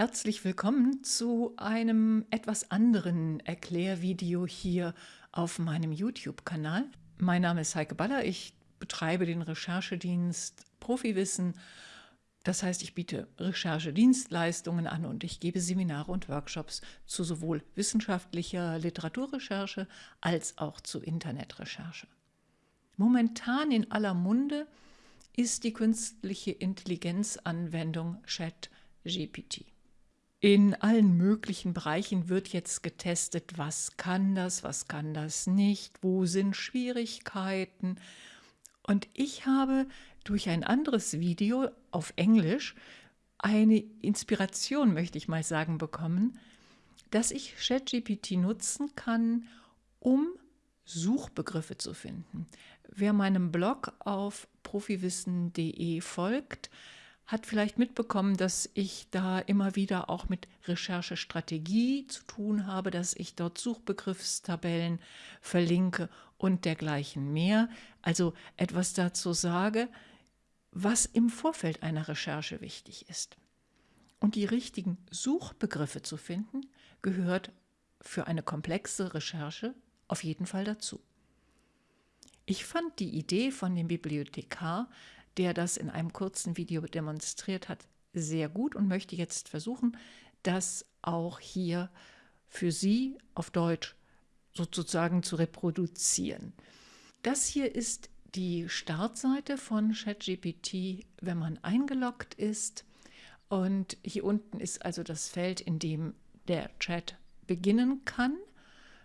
Herzlich willkommen zu einem etwas anderen Erklärvideo hier auf meinem YouTube-Kanal. Mein Name ist Heike Baller, ich betreibe den Recherchedienst Profiwissen. Das heißt, ich biete Recherchedienstleistungen an und ich gebe Seminare und Workshops zu sowohl wissenschaftlicher Literaturrecherche als auch zu Internetrecherche. Momentan in aller Munde ist die künstliche Intelligenzanwendung ChatGPT. In allen möglichen Bereichen wird jetzt getestet, was kann das, was kann das nicht, wo sind Schwierigkeiten. Und ich habe durch ein anderes Video auf Englisch eine Inspiration, möchte ich mal sagen, bekommen, dass ich ChatGPT nutzen kann, um Suchbegriffe zu finden. Wer meinem Blog auf profiwissen.de folgt, hat vielleicht mitbekommen, dass ich da immer wieder auch mit Recherchestrategie zu tun habe, dass ich dort Suchbegriffstabellen verlinke und dergleichen mehr. Also etwas dazu sage, was im Vorfeld einer Recherche wichtig ist. Und die richtigen Suchbegriffe zu finden, gehört für eine komplexe Recherche auf jeden Fall dazu. Ich fand die Idee von dem Bibliothekar der das in einem kurzen Video demonstriert hat, sehr gut und möchte jetzt versuchen, das auch hier für Sie auf Deutsch sozusagen zu reproduzieren. Das hier ist die Startseite von ChatGPT, wenn man eingeloggt ist. Und hier unten ist also das Feld, in dem der Chat beginnen kann.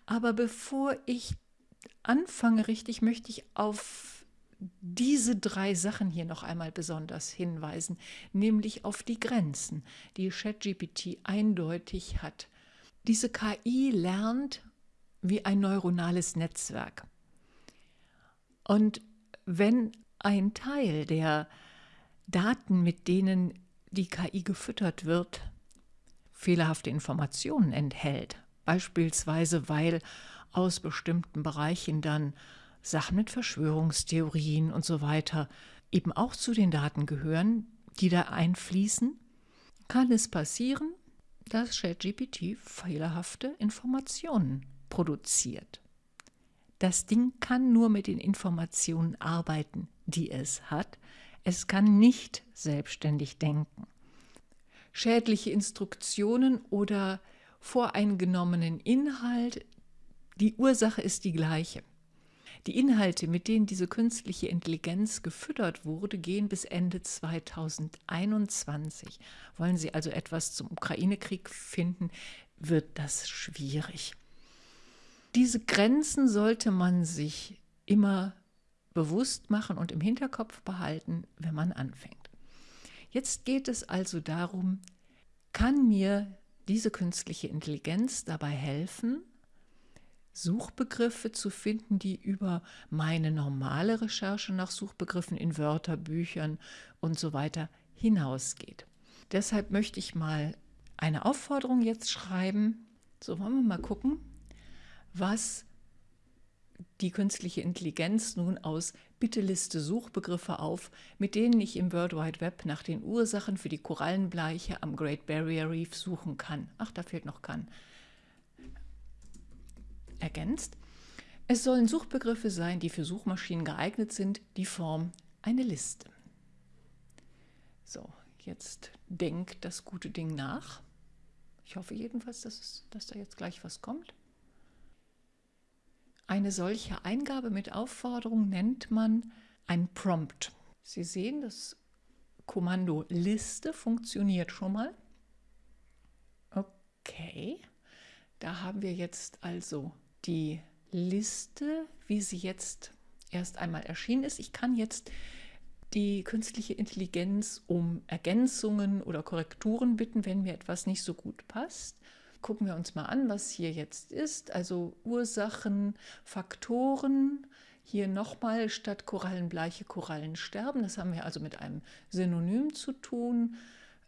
Aber bevor ich anfange richtig, möchte ich auf diese drei Sachen hier noch einmal besonders hinweisen, nämlich auf die Grenzen, die ChatGPT eindeutig hat. Diese KI lernt wie ein neuronales Netzwerk. Und wenn ein Teil der Daten, mit denen die KI gefüttert wird, fehlerhafte Informationen enthält, beispielsweise weil aus bestimmten Bereichen dann Sachen mit Verschwörungstheorien und so weiter eben auch zu den Daten gehören, die da einfließen, kann es passieren, dass ChatGPT fehlerhafte Informationen produziert. Das Ding kann nur mit den Informationen arbeiten, die es hat. Es kann nicht selbstständig denken. Schädliche Instruktionen oder voreingenommenen Inhalt, die Ursache ist die gleiche. Die Inhalte, mit denen diese künstliche Intelligenz gefüttert wurde, gehen bis Ende 2021. Wollen Sie also etwas zum Ukraine-Krieg finden, wird das schwierig. Diese Grenzen sollte man sich immer bewusst machen und im Hinterkopf behalten, wenn man anfängt. Jetzt geht es also darum, kann mir diese künstliche Intelligenz dabei helfen, Suchbegriffe zu finden, die über meine normale Recherche nach Suchbegriffen in Wörterbüchern und so weiter hinausgeht. Deshalb möchte ich mal eine Aufforderung jetzt schreiben. So wollen wir mal gucken, was die künstliche Intelligenz nun aus Bitte liste Suchbegriffe auf, mit denen ich im World Wide Web nach den Ursachen für die Korallenbleiche am Great Barrier Reef suchen kann. Ach, da fehlt noch kann ergänzt. Es sollen Suchbegriffe sein, die für Suchmaschinen geeignet sind, die Form eine Liste. So, jetzt denkt das gute Ding nach. Ich hoffe jedenfalls, dass, es, dass da jetzt gleich was kommt. Eine solche Eingabe mit Aufforderung nennt man ein Prompt. Sie sehen, das Kommando Liste funktioniert schon mal. Okay, da haben wir jetzt also die Liste, wie sie jetzt erst einmal erschienen ist. Ich kann jetzt die künstliche Intelligenz um Ergänzungen oder Korrekturen bitten, wenn mir etwas nicht so gut passt. Gucken wir uns mal an, was hier jetzt ist. Also Ursachen, Faktoren. Hier nochmal statt Korallenbleiche Korallensterben. Das haben wir also mit einem Synonym zu tun.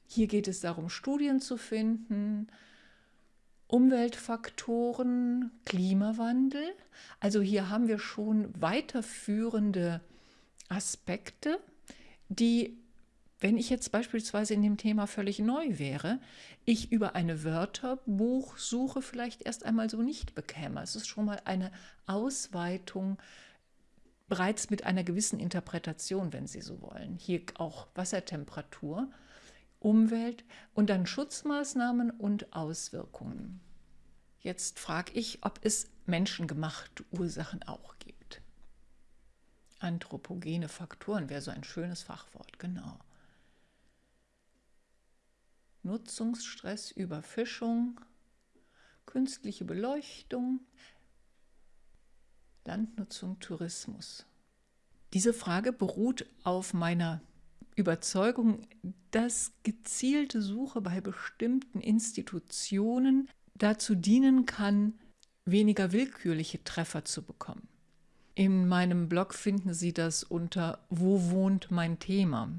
Hier geht es darum, Studien zu finden. Umweltfaktoren, Klimawandel. Also hier haben wir schon weiterführende Aspekte, die wenn ich jetzt beispielsweise in dem Thema völlig neu wäre, ich über eine Wörterbuchsuche vielleicht erst einmal so nicht bekäme. Es ist schon mal eine Ausweitung bereits mit einer gewissen Interpretation, wenn Sie so wollen. Hier auch Wassertemperatur, Umwelt und dann Schutzmaßnahmen und Auswirkungen. Jetzt frage ich, ob es menschengemachte Ursachen auch gibt. Anthropogene Faktoren wäre so ein schönes Fachwort, genau. Nutzungsstress, Überfischung, künstliche Beleuchtung, Landnutzung, Tourismus. Diese Frage beruht auf meiner Überzeugung, dass gezielte Suche bei bestimmten Institutionen dazu dienen kann, weniger willkürliche Treffer zu bekommen. In meinem Blog finden Sie das unter Wo wohnt mein Thema?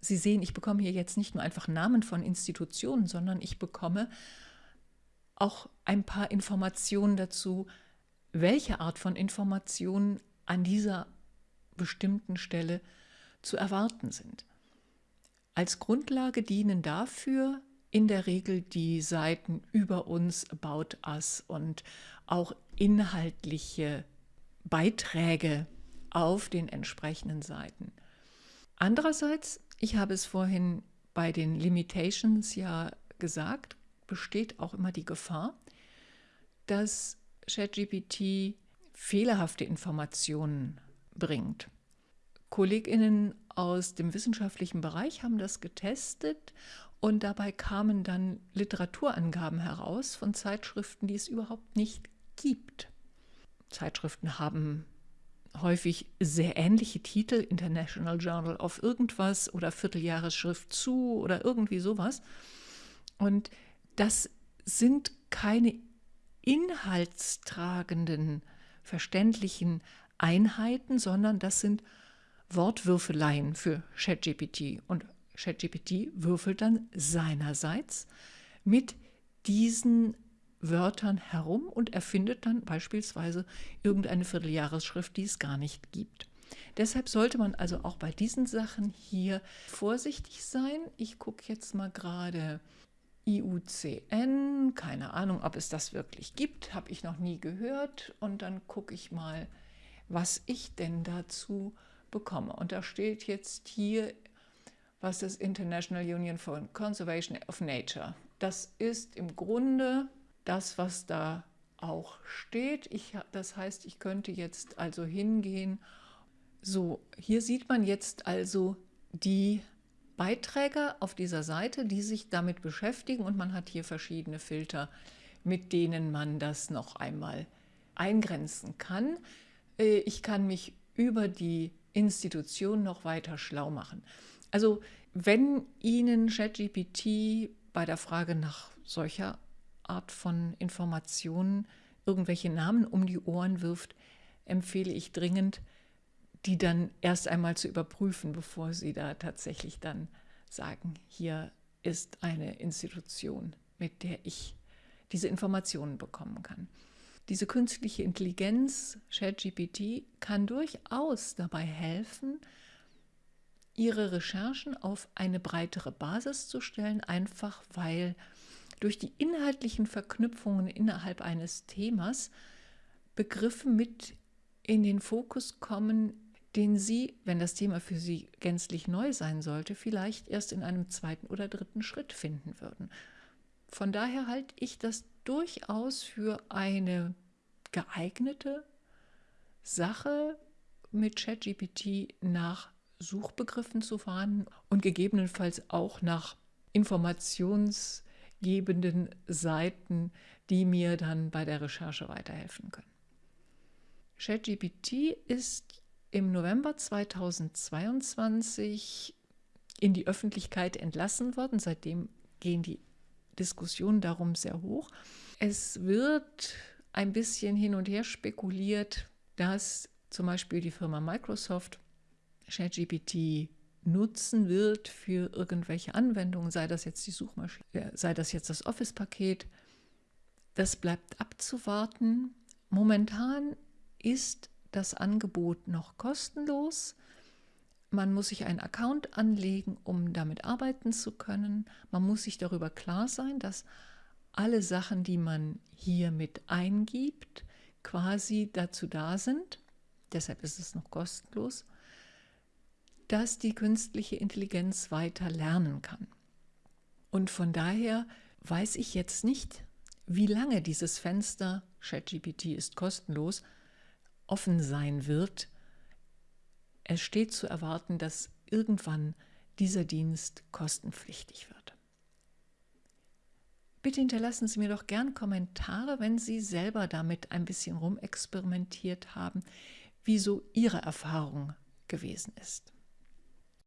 Sie sehen, ich bekomme hier jetzt nicht nur einfach Namen von Institutionen, sondern ich bekomme auch ein paar Informationen dazu, welche Art von Informationen an dieser bestimmten Stelle zu erwarten sind. Als Grundlage dienen dafür in der Regel die Seiten über uns, About Us und auch inhaltliche Beiträge auf den entsprechenden Seiten. Andererseits ich habe es vorhin bei den Limitations ja gesagt, besteht auch immer die Gefahr, dass ChatGPT fehlerhafte Informationen bringt. Kolleginnen aus dem wissenschaftlichen Bereich haben das getestet und dabei kamen dann Literaturangaben heraus von Zeitschriften, die es überhaupt nicht gibt. Zeitschriften haben häufig sehr ähnliche Titel, International Journal of irgendwas oder Vierteljahresschrift zu oder irgendwie sowas. Und das sind keine inhaltstragenden, verständlichen Einheiten, sondern das sind Wortwürfeleien für ChatGPT. Und ChatGPT würfelt dann seinerseits mit diesen Wörtern herum und erfindet dann beispielsweise irgendeine Vierteljahresschrift, die es gar nicht gibt. Deshalb sollte man also auch bei diesen Sachen hier vorsichtig sein. Ich gucke jetzt mal gerade IUCN, keine Ahnung, ob es das wirklich gibt, habe ich noch nie gehört. Und dann gucke ich mal, was ich denn dazu bekomme. Und da steht jetzt hier, was das International Union for Conservation of Nature. Das ist im Grunde das, was da auch steht. Ich, das heißt, ich könnte jetzt also hingehen. So, hier sieht man jetzt also die Beiträge auf dieser Seite, die sich damit beschäftigen und man hat hier verschiedene Filter, mit denen man das noch einmal eingrenzen kann. Äh, ich kann mich über die Institution noch weiter schlau machen. Also wenn Ihnen ChatGPT bei der Frage nach solcher Art von Informationen irgendwelche Namen um die Ohren wirft, empfehle ich dringend, die dann erst einmal zu überprüfen, bevor Sie da tatsächlich dann sagen, hier ist eine Institution, mit der ich diese Informationen bekommen kann. Diese künstliche Intelligenz, ChatGPT, kann durchaus dabei helfen, Ihre Recherchen auf eine breitere Basis zu stellen, einfach weil durch die inhaltlichen Verknüpfungen innerhalb eines Themas Begriffe mit in den Fokus kommen, den Sie, wenn das Thema für Sie gänzlich neu sein sollte, vielleicht erst in einem zweiten oder dritten Schritt finden würden. Von daher halte ich das durchaus für eine geeignete Sache, mit ChatGPT nach Suchbegriffen zu fahren und gegebenenfalls auch nach Informations- gebenden Seiten, die mir dann bei der Recherche weiterhelfen können. ChatGPT ist im November 2022 in die Öffentlichkeit entlassen worden. Seitdem gehen die Diskussionen darum sehr hoch. Es wird ein bisschen hin und her spekuliert, dass zum Beispiel die Firma Microsoft ChatGPT nutzen wird für irgendwelche Anwendungen, sei das jetzt die Suchmaschine, äh, sei das jetzt das Office-Paket. Das bleibt abzuwarten. Momentan ist das Angebot noch kostenlos, Man muss sich einen Account anlegen, um damit arbeiten zu können. Man muss sich darüber klar sein, dass alle Sachen, die man hier mit eingibt, quasi dazu da sind, deshalb ist es noch kostenlos, dass die künstliche Intelligenz weiter lernen kann. Und von daher weiß ich jetzt nicht, wie lange dieses Fenster, ChatGPT ist kostenlos, offen sein wird. Es steht zu erwarten, dass irgendwann dieser Dienst kostenpflichtig wird. Bitte hinterlassen Sie mir doch gern Kommentare, wenn Sie selber damit ein bisschen rumexperimentiert haben, wie so Ihre Erfahrung gewesen ist.